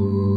you.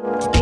Thank